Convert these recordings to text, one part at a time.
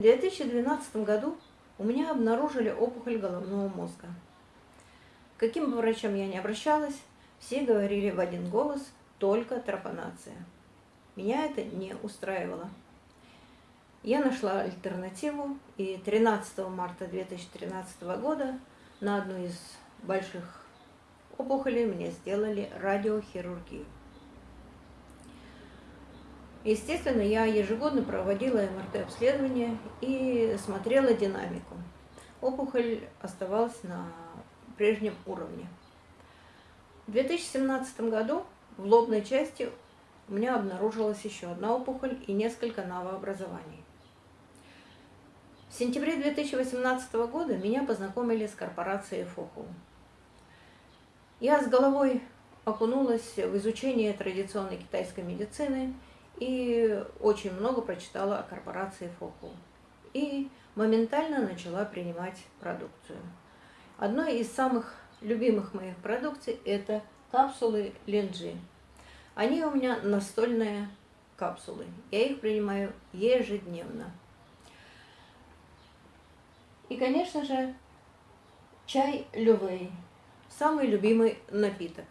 В 2012 году у меня обнаружили опухоль головного мозга. Каким бы врачам я ни обращалась, все говорили в один голос только тропанация. Меня это не устраивало. Я нашла альтернативу, и 13 марта 2013 года на одну из больших опухолей мне сделали радиохирургию. Естественно, я ежегодно проводила МРТ-обследование и смотрела динамику. Опухоль оставалась на прежнем уровне. В 2017 году в лобной части у меня обнаружилась еще одна опухоль и несколько новообразований. В сентябре 2018 года меня познакомили с корпорацией ФОХУ. Я с головой окунулась в изучение традиционной китайской медицины – и очень много прочитала о корпорации Фоку. И моментально начала принимать продукцию. Одной из самых любимых моих продукций это капсулы Ленджи. Они у меня настольные капсулы. Я их принимаю ежедневно. И, конечно же, чай Лювей. Самый любимый напиток.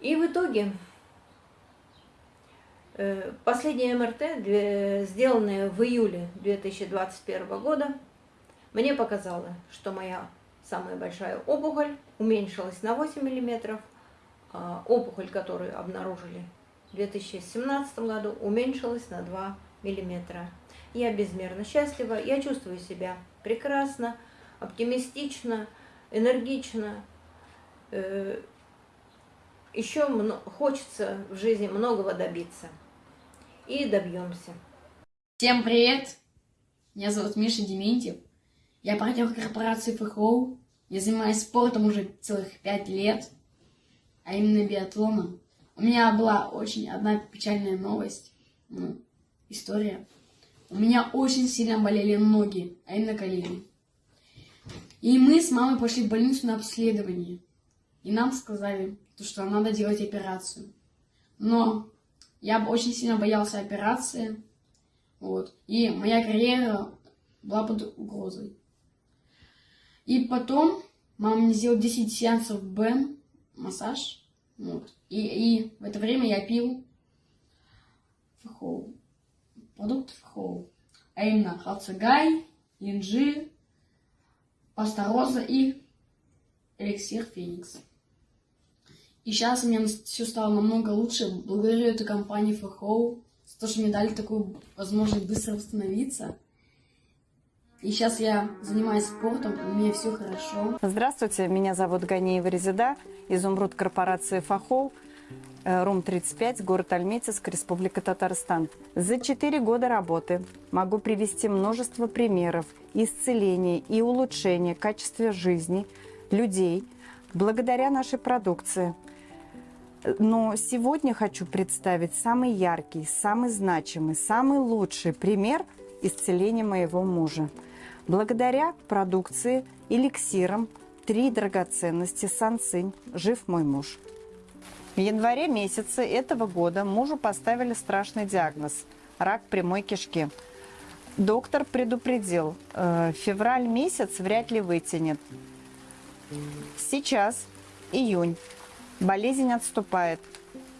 И в итоге э, последняя МРТ, сделанная в июле 2021 года, мне показала, что моя самая большая опухоль уменьшилась на 8 мм, а опухоль, которую обнаружили в 2017 году, уменьшилась на 2 мм. Я безмерно счастлива, я чувствую себя прекрасно, оптимистично, энергично, э, еще хочется в жизни многого добиться. И добьемся. Всем привет! Меня зовут Миша Дементьев. Я партнер корпорации ФХО. Я занимаюсь спортом уже целых пять лет, а именно биатлоном. У меня была очень одна печальная новость, ну, история. У меня очень сильно болели ноги, а именно колени. И мы с мамой пошли в больницу на обследование. И нам сказали, то, что надо делать операцию. Но я очень сильно боялся операции. Вот. И моя карьера была под угрозой. И потом мама мне сделала 10 сеансов БЭМ, массаж. Вот. И, и в это время я пил фхоу, продукт фхоу. А именно халцегай, инжир, паста роза и эликсир феникс. И сейчас у меня все стало намного лучше. Благодарю эту компанию FHO за то, что мне дали такую возможность быстро восстановиться. И сейчас я занимаюсь спортом, у меня все хорошо. Здравствуйте, меня зовут Ганиева Резида, изумруд корпорации «Фахол», э, РУМ-35, город Альметьевск, Республика Татарстан. За четыре года работы могу привести множество примеров исцеления и улучшения качества жизни людей благодаря нашей продукции – но сегодня хочу представить самый яркий, самый значимый, самый лучший пример исцеления моего мужа. Благодаря продукции эликсирам «Три драгоценности Сансынь. Жив мой муж». В январе месяце этого года мужу поставили страшный диагноз – рак прямой кишки. Доктор предупредил, э, февраль месяц вряд ли вытянет. Сейчас июнь. Болезнь отступает.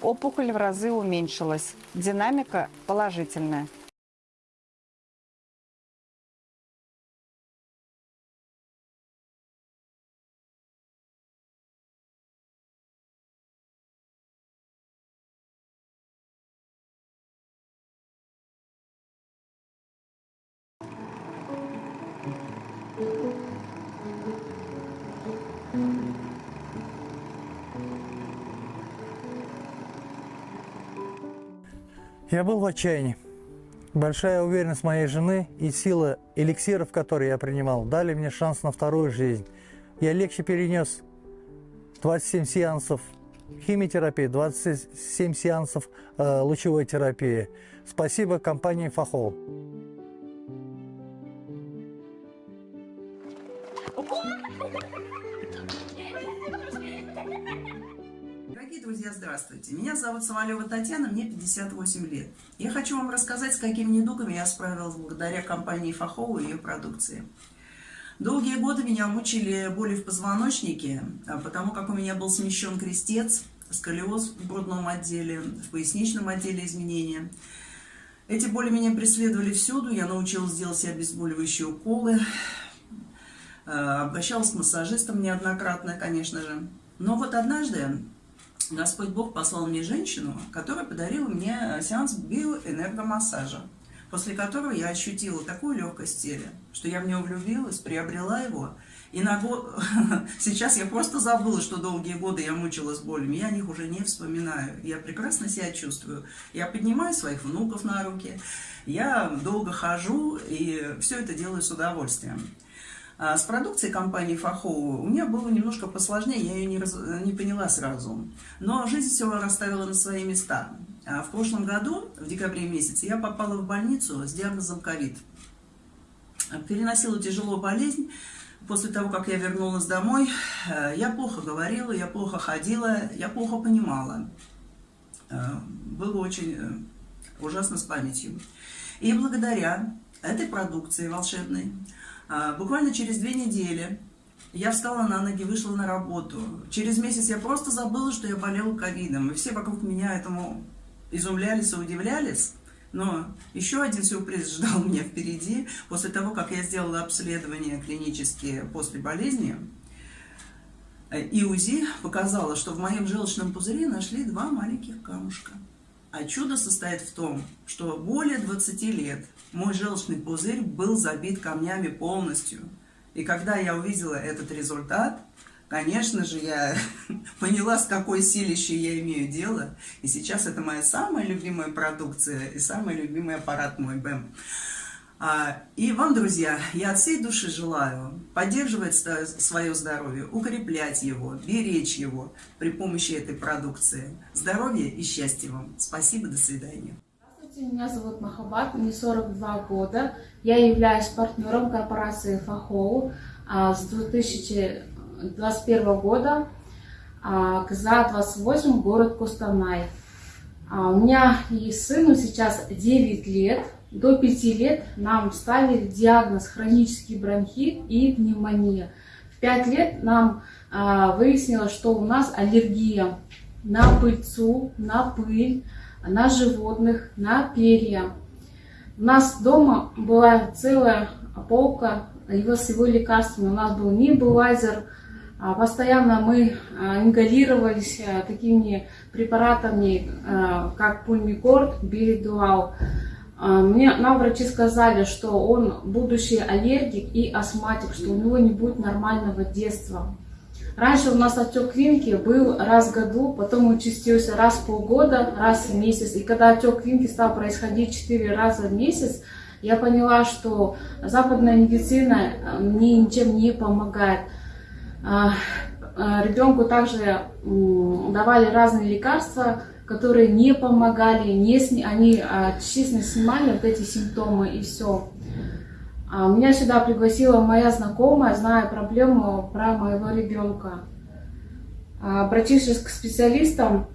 Опухоль в разы уменьшилась. Динамика положительная. Я был в отчаянии. Большая уверенность моей жены и сила эликсиров, которые я принимал, дали мне шанс на вторую жизнь. Я легче перенес 27 сеансов химиотерапии, 27 сеансов э, лучевой терапии. Спасибо компании «Фахол». Дорогие друзья, здравствуйте! Меня зовут Самолева Татьяна, мне 58 лет. Я хочу вам рассказать, с какими недугами я справилась благодаря компании Фахова и ее продукции. Долгие годы меня мучили боли в позвоночнике, а потому как у меня был смещен крестец, сколиоз в грудном отделе, в поясничном отделе изменения. Эти боли меня преследовали всюду, я научилась делать себе обезболивающие уколы, э, обращалась к массажистам неоднократно, конечно же. Но вот однажды Господь Бог послал мне женщину, которая подарила мне сеанс биоэнергомассажа после которого я ощутила такую легкость в теле, что я в него влюбилась, приобрела его. И на год... сейчас я просто забыла, что долгие годы я мучилась болями, я о них уже не вспоминаю. Я прекрасно себя чувствую. Я поднимаю своих внуков на руки, я долго хожу и все это делаю с удовольствием. А с продукцией компании Фахоу у меня было немножко посложнее, я ее не, раз... не поняла сразу. Но жизнь все расставила на свои места. А в прошлом году, в декабре месяце, я попала в больницу с диагнозом ковид. Переносила тяжелую болезнь. После того, как я вернулась домой, э, я плохо говорила, я плохо ходила, я плохо понимала. Э, было очень э, ужасно с памятью. И благодаря этой продукции волшебной, буквально через две недели я встала на ноги, вышла на работу. Через месяц я просто забыла, что я болела ковидом. И все вокруг меня этому изумлялись и удивлялись. Но еще один сюрприз ждал меня впереди. После того, как я сделала обследование клинические после болезни, и УЗИ показало, что в моем желчном пузыре нашли два маленьких камушка. А чудо состоит в том, что более 20 лет мой желчный пузырь был забит камнями полностью. И когда я увидела этот результат, Конечно же, я поняла, с какой силищей я имею дело. И сейчас это моя самая любимая продукция и самый любимый аппарат мой БЭМ. А, и вам, друзья, я от всей души желаю поддерживать свое здоровье, укреплять его, беречь его при помощи этой продукции. Здоровья и счастья вам. Спасибо, до свидания. Здравствуйте, меня зовут Махабат, мне 42 года. Я являюсь партнером корпорации Фахоу а, с 2000 2021 года, КЗА-28, город Костанай. А, у меня и сыну сейчас 9 лет. До 5 лет нам ставили диагноз хронический бронхит и пневмония. В 5 лет нам а, выяснилось, что у нас аллергия на пыльцу, на пыль, на животных, на перья. У нас дома была целая полка его с его лекарствами. У нас был небулайзер, а, постоянно мы а, ингалировались а, такими препаратами, как пульмикорд, билидуал. Мне нам врачи сказали, что он будущий аллергик и астматик, что у него не будет нормального детства. Раньше у нас отек квинки был раз в году, потом участился раз в полгода, раз в месяц. И когда отек квинки стал происходить 4 раза в месяц, я поняла, что западная медицина мне ничем не помогает. А, а, ребенку также давали разные лекарства, которые не помогали, не сни... они а, честно снимали вот эти симптомы и все. Меня сюда пригласила моя знакомая, зная проблему про моего ребенка. Обратившись к специалистам,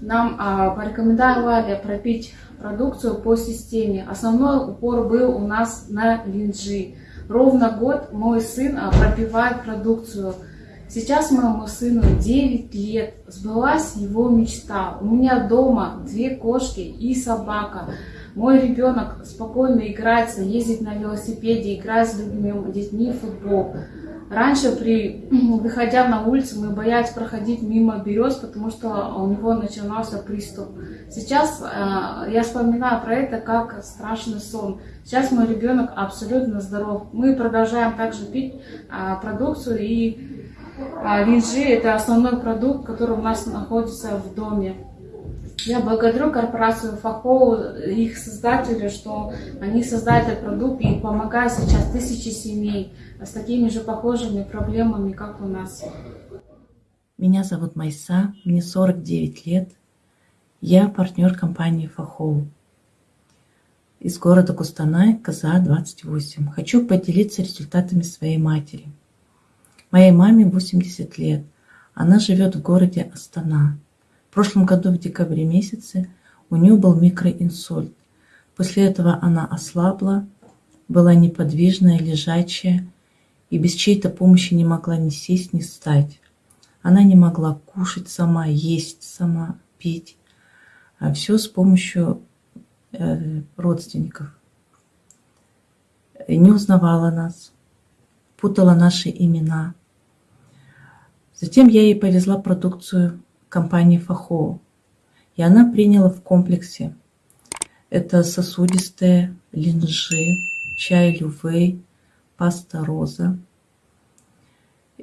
нам порекомендовали пропить продукцию по системе. Основной упор был у нас на линджи. Ровно год мой сын пропивает продукцию – Сейчас моему сыну 9 лет, сбылась его мечта. У меня дома две кошки и собака. Мой ребенок спокойно играется, ездит на велосипеде, играет с другими детьми в футбол. Раньше, при, выходя на улицу, мы боялись проходить мимо берез, потому что у него начинался приступ. Сейчас э, я вспоминаю про это как страшный сон. Сейчас мой ребенок абсолютно здоров. Мы продолжаем также пить э, продукцию и а винжи – это основной продукт, который у нас находится в доме. Я благодарю корпорацию Фахоу, их создателю, что они создали этот продукт и помогают сейчас тысячи семей с такими же похожими проблемами, как у нас. Меня зовут Майса, мне 49 лет. Я партнер компании Фахоу из города Кустанай, КЗА-28. Хочу поделиться результатами своей матери – Моей маме 80 лет. Она живет в городе Астана. В прошлом году в декабре месяце у нее был микроинсульт. После этого она ослабла, была неподвижная, лежачая и без чьей-то помощи не могла ни сесть, ни встать. Она не могла кушать сама, есть сама, пить. А все с помощью э, родственников. Не узнавала нас, путала наши имена. Затем я ей повезла продукцию компании Фахо. И она приняла в комплексе. Это сосудистые, линжи, чай лювей, паста роза.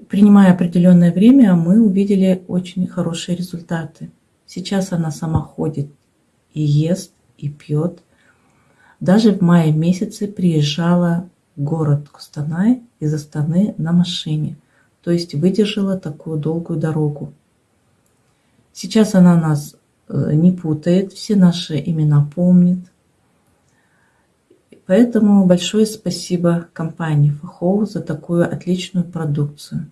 Принимая определенное время, мы увидели очень хорошие результаты. Сейчас она сама ходит и ест, и пьет. Даже в мае месяце приезжала город Кустанай из Астаны на машине. То есть выдержала такую долгую дорогу. Сейчас она нас э, не путает, все наши имена помнит. Поэтому большое спасибо компании Фахоу за такую отличную продукцию.